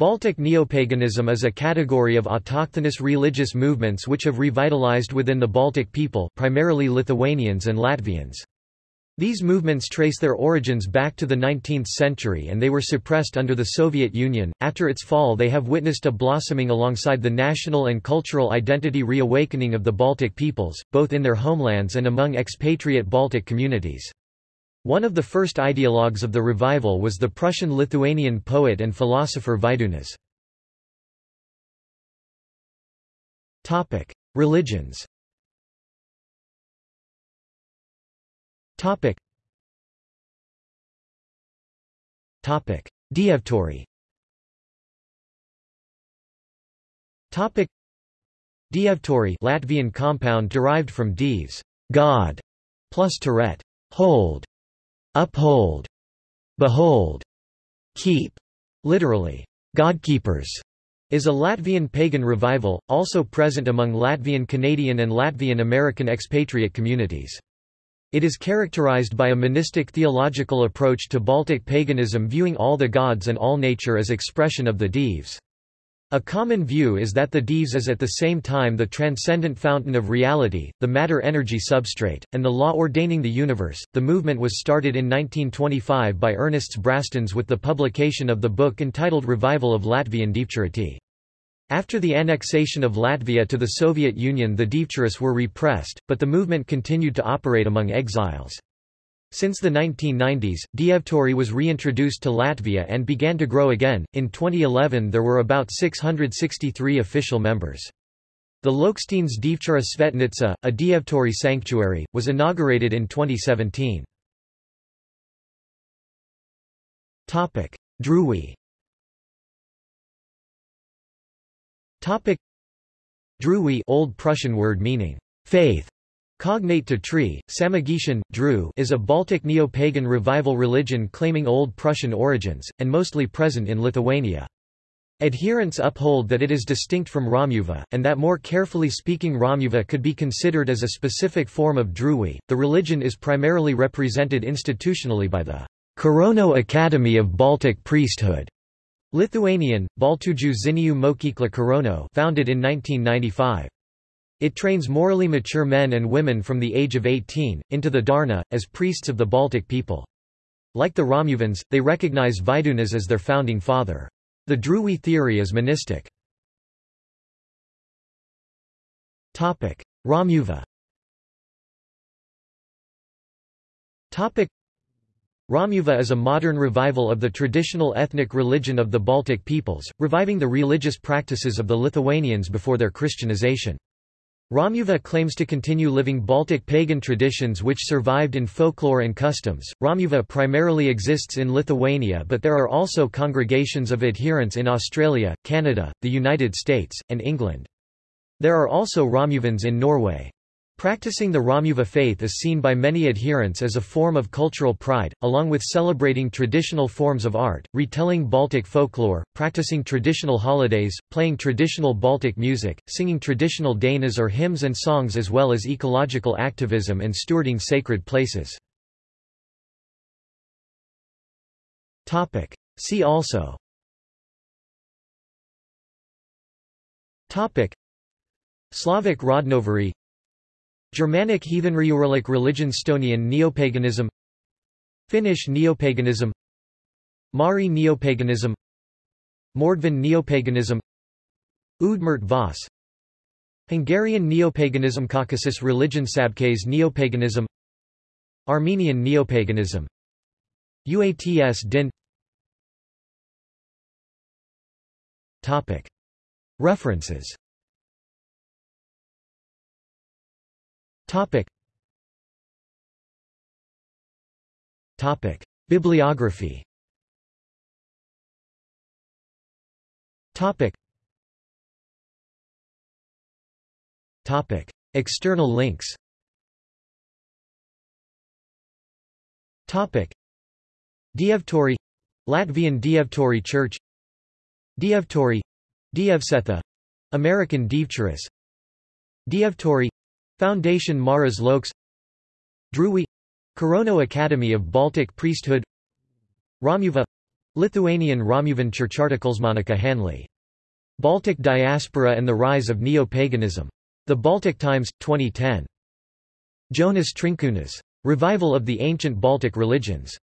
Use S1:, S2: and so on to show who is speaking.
S1: Baltic neopaganism is a category of autochthonous religious movements which have revitalized within the Baltic people primarily Lithuanians and Latvians. These movements trace their origins back to the 19th century and they were suppressed under the Soviet Union. After its fall, they have witnessed a blossoming alongside the national and cultural identity reawakening of the Baltic peoples, both in their homelands and among expatriate Baltic communities. One of the first ideologues of the revival was the Prussian-Lithuanian poet and philosopher. Topic: Religions. Topic. Topic: Dievturi. Topic: Dievturi Latvian compound derived from dievs, God, plus Toret, hold, uphold, behold, keep, literally, Godkeepers, is a Latvian pagan revival, also present among Latvian Canadian and Latvian American expatriate communities. It is characterized by a monistic theological approach to Baltic paganism viewing all the gods and all nature as expression of the Dievs. A common view is that the Dievs is at the same time the transcendent fountain of reality, the matter-energy substrate, and the law ordaining the universe. The movement was started in 1925 by Ernests Brastins with the publication of the book entitled Revival of Latvian Dievčurati. After the annexation of Latvia to the Soviet Union the Dievčuras were repressed, but the movement continued to operate among exiles. Since the 1990s, Dievturi was reintroduced to Latvia and began to grow again. In 2011 there were about 663 official members. The Loksteins Dievčura Svetnica, a Dievturi sanctuary, was inaugurated in 2017. Topic: Drūi. Topic: Drūi, Old Prussian word meaning faith, Cognate to tree, Samogitian, Dru is a Baltic neo-pagan revival religion claiming Old Prussian origins, and mostly present in Lithuania. Adherents uphold that it is distinct from Romuva, and that more carefully speaking Romuva could be considered as a specific form of Drūi. The religion is primarily represented institutionally by the Kauno Academy of Baltic Priesthood, Lithuanian, Baltuju Ziniu Mokykla Kauno founded in 1995. It trains morally mature men and women from the age of 18, into the Dharna, as priests of the Baltic people. Like the Romuvans, they recognize Vydūnas as their founding father. The Drūi theory is monistic. Romuva Romuva is a modern revival of the traditional ethnic religion of the Baltic peoples, reviving the religious practices of the Lithuanians before their Christianization. Romuva claims to continue living Baltic pagan traditions which survived in folklore and customs. Romuva primarily exists in Lithuania, but there are also congregations of adherents in Australia, Canada, the United States, and England. There are also Romuvans in Norway. Practicing the Romuva faith is seen by many adherents as a form of cultural pride, along with celebrating traditional forms of art, retelling Baltic folklore, practicing traditional holidays, playing traditional Baltic music, singing traditional Dainas or hymns and songs as well as ecological activism and stewarding sacred places. See also. Slavic Rodnovery Germanic heathenry religion Estonian neopaganism. Finnish neopaganism. Mari neopaganism. Mordvin neopaganism. Udmurt Vas Hungarian neopaganism Caucasus religion Sabkes neopaganism. Armenian neopaganism. Uats din. References Topic. Topic. Bibliography Topic. Topic. External links Topic. Dievturi Latvian Dievturi Church Dievturi Dievsetha American Dievčuras Dievturi Foundation Maras Lokes Drūi Kauno Academy of Baltic Priesthood Romuva Lithuanian Romuvan Church articles Monica Hanley. Baltic Diaspora and the Rise of Neo-Paganism. The Baltic Times, 2010. Jonas Trinkunas. Revival of the Ancient Baltic Religions.